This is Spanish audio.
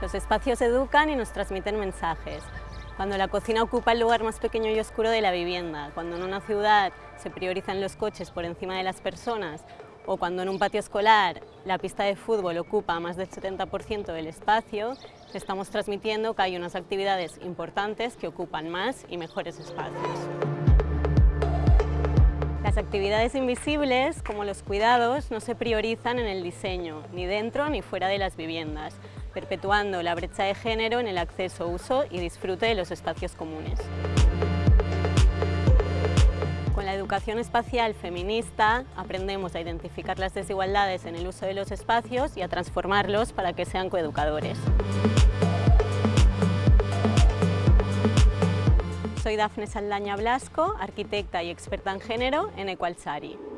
Los espacios educan y nos transmiten mensajes. Cuando la cocina ocupa el lugar más pequeño y oscuro de la vivienda, cuando en una ciudad se priorizan los coches por encima de las personas o cuando en un patio escolar la pista de fútbol ocupa más del 70% del espacio, estamos transmitiendo que hay unas actividades importantes que ocupan más y mejores espacios. Las actividades invisibles, como los cuidados, no se priorizan en el diseño, ni dentro ni fuera de las viviendas, perpetuando la brecha de género en el acceso, uso y disfrute de los espacios comunes. Con la educación espacial feminista aprendemos a identificar las desigualdades en el uso de los espacios y a transformarlos para que sean coeducadores. Soy Dafne Saldaña Blasco, arquitecta y experta en género en Equalsari.